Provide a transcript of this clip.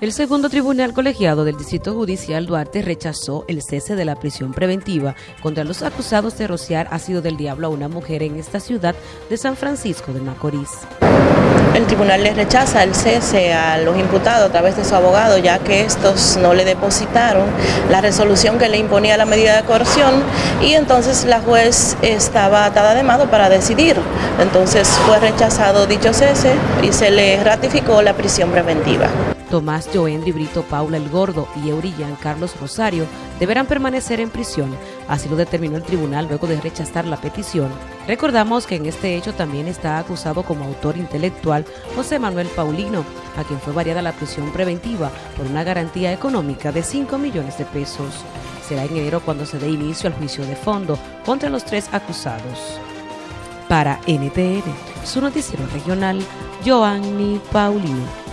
El segundo tribunal colegiado del Distrito Judicial Duarte rechazó el cese de la prisión preventiva contra los acusados de rociar ácido del diablo a una mujer en esta ciudad de San Francisco de Macorís. El tribunal le rechaza el cese a los imputados a través de su abogado, ya que estos no le depositaron la resolución que le imponía la medida de coerción y entonces la juez estaba atada de mano para decidir. Entonces fue rechazado dicho cese y se le ratificó la prisión preventiva. Tomás Joendri Brito Paula El Gordo y Eurillán Carlos Rosario deberán permanecer en prisión. Así lo determinó el tribunal luego de rechazar la petición. Recordamos que en este hecho también está acusado como autor intelectual José Manuel Paulino, a quien fue variada la prisión preventiva por una garantía económica de 5 millones de pesos. Será en enero cuando se dé inicio al juicio de fondo contra los tres acusados. Para NTN, su noticiero regional, Joanny Paulino.